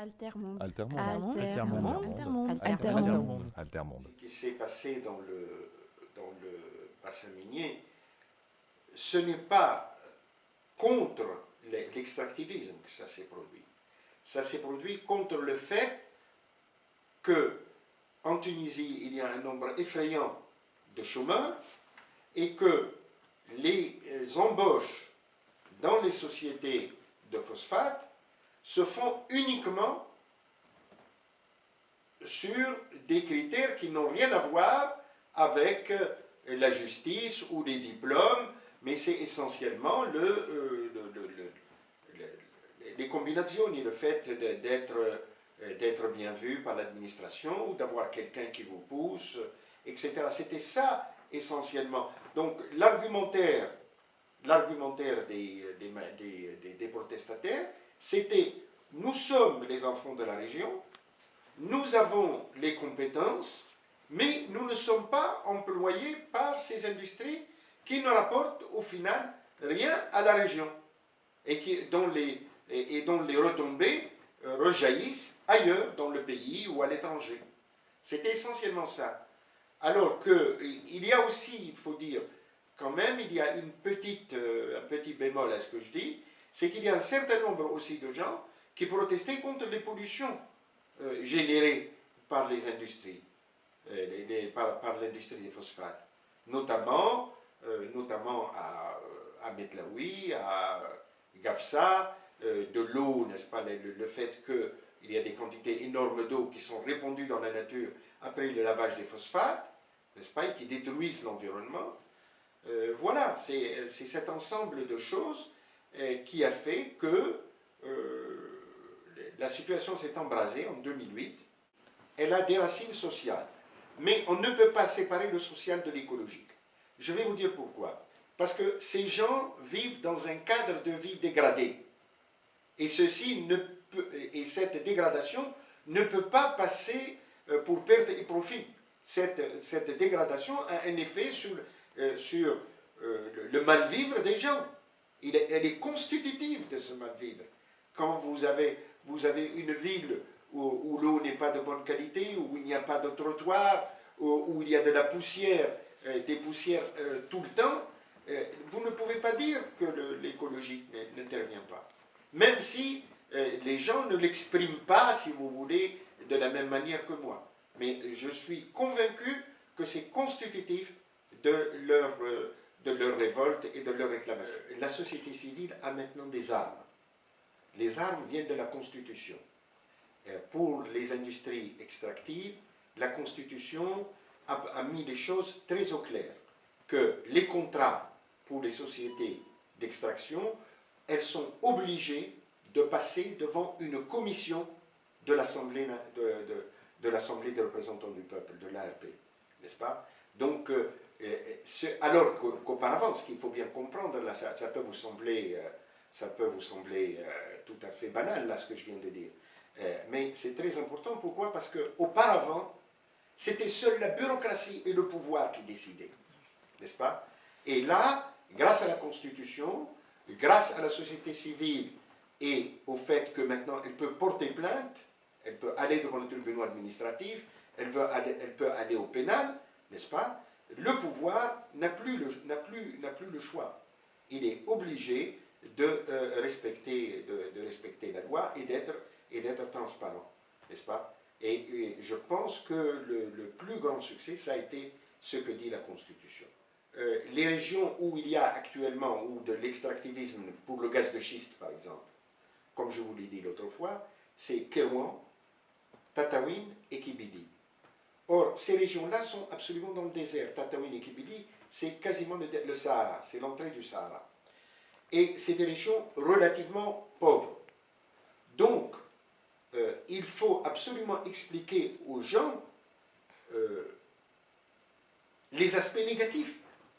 Altermonde. Altermonde. Altermonde. Altermonde. Altermonde. Altermonde. Ce qui s'est passé dans le, dans le bassin minier, ce n'est pas contre l'extractivisme que ça s'est produit. Ça s'est produit contre le fait que en Tunisie, il y a un nombre effrayant de chômeurs et que les embauches dans les sociétés de phosphate se font uniquement sur des critères qui n'ont rien à voir avec euh, la justice ou les diplômes, mais c'est essentiellement le, euh, les combinaisons et le fait d'être euh, d'être bien vu par l'administration ou d'avoir quelqu'un qui vous pousse, etc. C'était ça essentiellement. Donc l'argumentaire l'argumentaire des, des, des, protestataires, c'était nous sommes les enfants de la région, nous avons les compétences, mais nous ne sommes pas employés par ces industries qui ne rapportent au final rien à la région et qui, dont, les, retombées euh, rejaillissent ailleurs dans le pays ou à l'étranger. C'était essentiellement ça. Alors qu'il y a aussi, il faut dire, quand même, il y a une petite, euh, un petit bémol à ce que je dis, c'est qu'il y a un certain nombre aussi de gens qui protestaient contre les pollutions euh, générées par les industries, euh, par, l'industrie des phosphates, notamment, notamment à, à Metlaoui, à Gafsa, de l'eau, n'est-ce pas, le, le fait qu'il y a des quantités énormes d'eau qui sont répandues dans la nature après le lavage des phosphates, n'est-ce pas, et qui détruisent l'environnement, euh, voilà, c'est cet ensemble de choses euh, qui a fait que euh, la situation s'est embrasée en 2008. Elle a des racines sociales. Mais on ne peut pas séparer le social de l'écologique. Je vais vous dire pourquoi. Parce que ces gens vivent dans un cadre de vie dégradé. Et, ceci et cette dégradation ne peut pas passer pour perte et profit. Cette, cette dégradation a un effet sur euh, sur euh, le, mal-vivre des gens. Elle est constitutive de ce mal-vivre. Quand vous avez, vous avez une ville où, l'eau n'est pas de bonne qualité, où il n'y a pas de trottoir, où, il y a de la poussière, euh, des poussières tout le temps, vous ne pouvez pas dire que l'écologie n'intervient pas. Même si les gens ne l'expriment pas, si vous voulez, de la même manière que moi. Mais je suis convaincu que c'est constitutif de leur, euh, de leur révolte et de leur réclamation. La société civile a maintenant des armes. Les armes viennent de la Constitution. Pour les industries extractives, la Constitution a, mis les choses très au clair, que les contrats pour les sociétés d'extraction, elles sont obligées de passer devant une commission de l'Assemblée de, représentants du peuple, de l'ARP, n'est-ce pas? Donc, euh, alors qu'auparavant, ce qu'il faut bien comprendre, ça, peut vous sembler, euh, ça peut vous sembler euh, tout à fait banal, là, ce que je viens de dire. Euh, mais c'est très important, pourquoi? Parce qu'auparavant, c'était seule la bureaucratie et le pouvoir qui décidaient, n'est-ce pas? Et là, grâce à la Constitution, grâce à la société civile et au fait que maintenant elle peut porter plainte, elle peut aller devant le tribunal administratif, elle peut aller au pénal, n'est-ce pas? Le pouvoir n'a plus, plus, plus le choix. Il est obligé de, euh, respecter, de, respecter la loi et d'être transparent, n'est-ce pas? Et, je pense que le, plus grand succès, ça a été ce que dit la Constitution. Euh, les régions où il y a actuellement de l'extractivisme pour le gaz de schiste, par exemple, comme je vous l'ai dit l'autre fois, c'est Kerouan, Tataouine et Kibili. Or, ces régions-là sont absolument dans le désert. Tataouine et Kibili, c'est quasiment le, Sahara, c'est l'entrée du Sahara. Et c'est des régions relativement pauvres. Donc, euh, il faut absolument expliquer aux gens euh, les aspects négatifs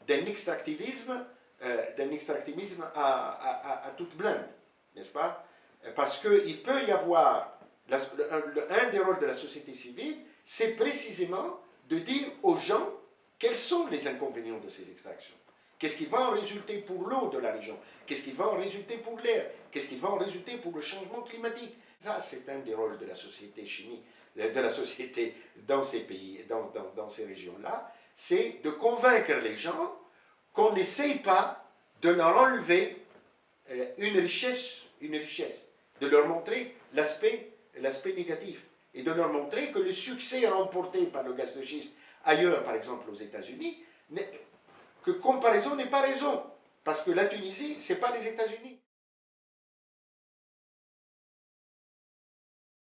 d'un extractivisme, euh, extractivisme à, toute blinde, n'est-ce pas? Parce qu'il peut y avoir, un des rôles de la société civile, c'est précisément de dire aux gens quels sont les inconvénients de ces extractions. Qu'est-ce qui va en résulter pour l'eau de la région? Qu'est-ce qui va en résulter pour l'air? Qu'est-ce qui va en résulter pour le changement climatique? Ça, c'est un des rôles de la société chimique, de la société dans ces pays, dans, dans, ces régions-là, c'est de convaincre les gens qu'on n'essaye pas de leur enlever euh, une richesse, une richesse, de leur montrer l'aspect négatif et de leur montrer que le succès remporté par le gaz de schiste ailleurs, par exemple aux États-Unis, que comparaison n'est pas raison, parce que la Tunisie, ce n'est pas les États-Unis.